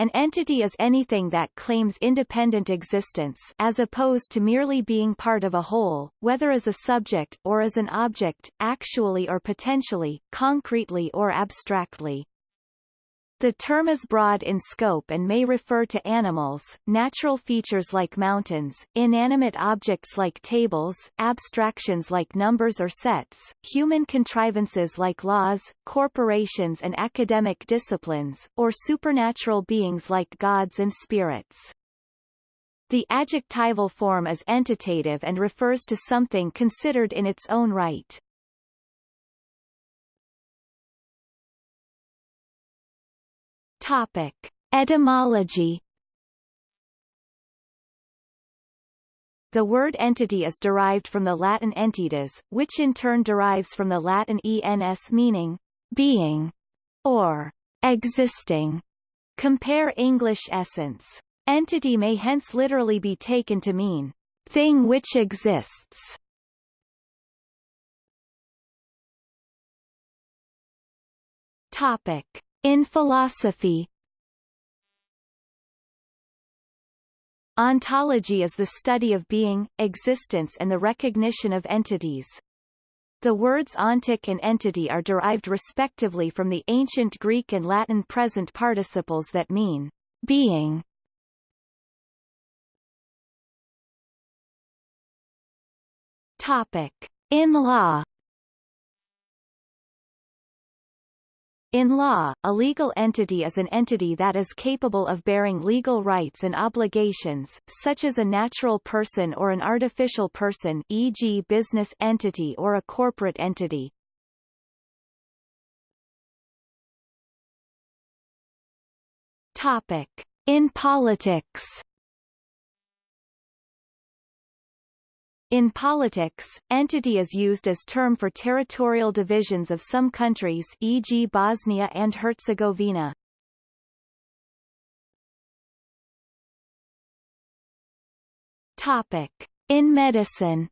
An entity is anything that claims independent existence as opposed to merely being part of a whole, whether as a subject or as an object, actually or potentially, concretely or abstractly. The term is broad in scope and may refer to animals, natural features like mountains, inanimate objects like tables, abstractions like numbers or sets, human contrivances like laws, corporations and academic disciplines, or supernatural beings like gods and spirits. The adjectival form is entitative and refers to something considered in its own right. Topic. Etymology The word entity is derived from the Latin entitas, which in turn derives from the Latin ens meaning being or existing. Compare English essence. Entity may hence literally be taken to mean thing which exists. Topic. In philosophy Ontology is the study of being, existence and the recognition of entities. The words ontic and entity are derived respectively from the ancient Greek and Latin present participles that mean being. Topic. In law In law, a legal entity is an entity that is capable of bearing legal rights and obligations, such as a natural person or an artificial person e.g. business entity or a corporate entity. Topic. In politics In politics, entity is used as term for territorial divisions of some countries e.g. Bosnia and Herzegovina. Topic. In medicine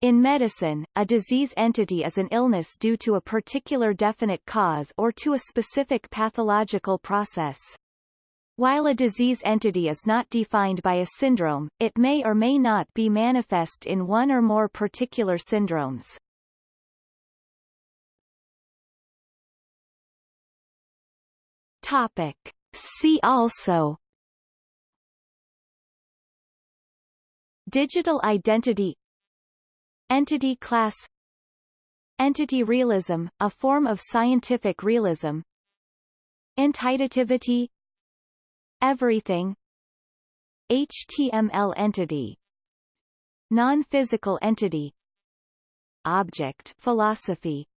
In medicine, a disease entity is an illness due to a particular definite cause or to a specific pathological process. While a disease entity is not defined by a syndrome, it may or may not be manifest in one or more particular syndromes. Topic. See also Digital identity Entity class Entity realism, a form of scientific realism Entitativity Everything. HTML entity. Non-physical entity. Object philosophy